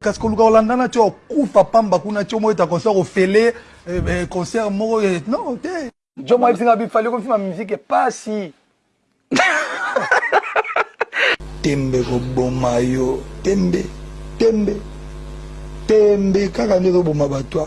Kasi koluka kolanda na ti okufa pamba kuna ti omo eta concert ofele concert moko non te. Jomo ayebisi nga bi fally okomi fima musique pasi. Tembe eko boma yo tembe tembe tembe kaka nde ezo boma batua.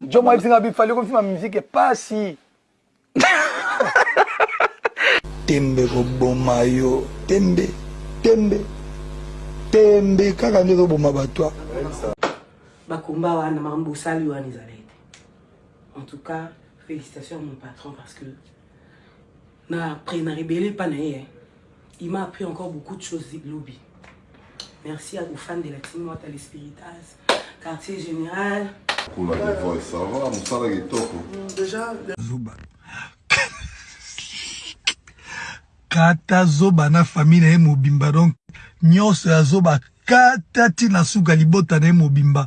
Jomo ayebisi nga bi fali kofima musique pasi. Tembe ekoboma yo tembe tembe tembe kaka nde ezoboma bato a bakomba wana makambo bosali wana ezalaki te en tout cas félicitations à mon patron parce que Na prenaka ebele epa na ye hein. Il m'a appris encore beaucoup de choses lobi. Merci ya kofandela Timo Wata le Spiritas, quartier général. Kula the voice, ça va musala kitoko. Déjà zoba. Kata zoba na famille na ye mobimba donc nyoso ya zoba kata ti na suka libota na ye mobimba.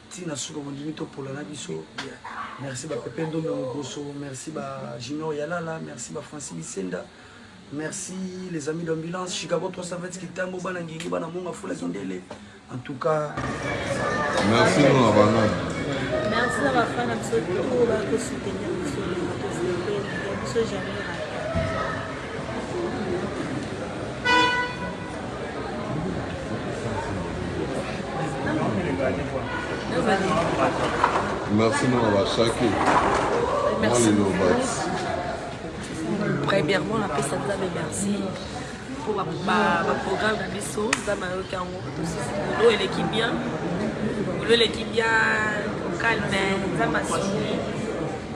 Ti na suka bondimi to pola na biso merci ba pepe ndombe moboso merci ba junior ya lala merci ba francis bisenda merci les amis d'ambulance chicago 320 kitambo bana ngenge bana monga fula kindele en tout cas merci no na bana merci na ba fana biso to ba ko soutenir biso biso jamais Merci mon abashaki. Merci. Premièrement, la peste à merci. mpo baprogramme na biso nzambe ayoki yango tosisilo eleki bien olo eleki bien calme nzambe asuni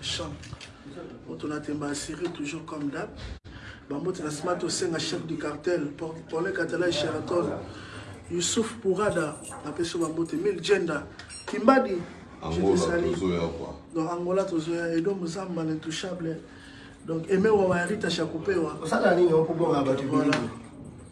Chant. Moto na temba ya Syrie toujours comme d'hab. Bambote na sima tosenga chef du cartel Paulin Katala et Sheraton. Youssouf Pourada na peso bambote Mil Jenda Kimbadi Angola tozoya kwa. Donc Angola tozoya Edo Muzamba l'intouchable. Donc Aimé Wawa Rita Chakupewa. Osala nini okobonga bato voilà.